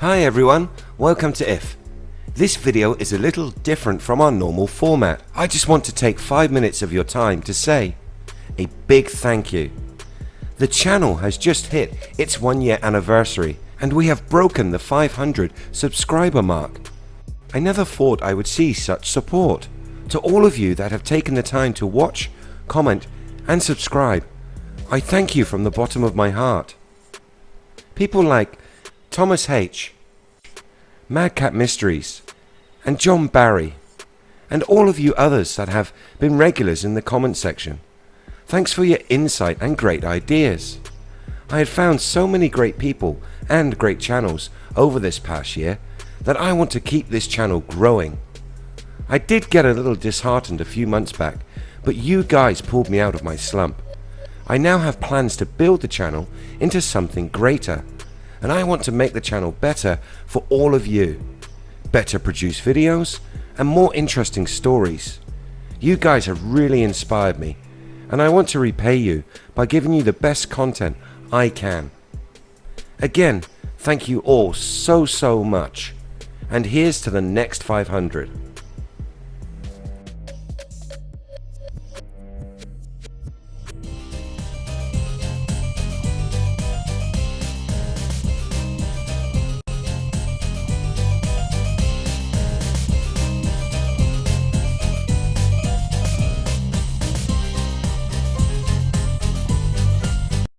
Hi everyone, welcome to IF. This video is a little different from our normal format. I just want to take 5 minutes of your time to say a big thank you. The channel has just hit its one year anniversary and we have broken the 500 subscriber mark. I never thought I would see such support. To all of you that have taken the time to watch, comment and subscribe, I thank you from the bottom of my heart. People like Thomas H, Madcap Mysteries and John Barry and all of you others that have been regulars in the comment section. Thanks for your insight and great ideas. I had found so many great people and great channels over this past year that I want to keep this channel growing. I did get a little disheartened a few months back but you guys pulled me out of my slump. I now have plans to build the channel into something greater and I want to make the channel better for all of you. Better produce videos and more interesting stories. You guys have really inspired me and I want to repay you by giving you the best content I can. Again, thank you all so so much and here's to the next 500.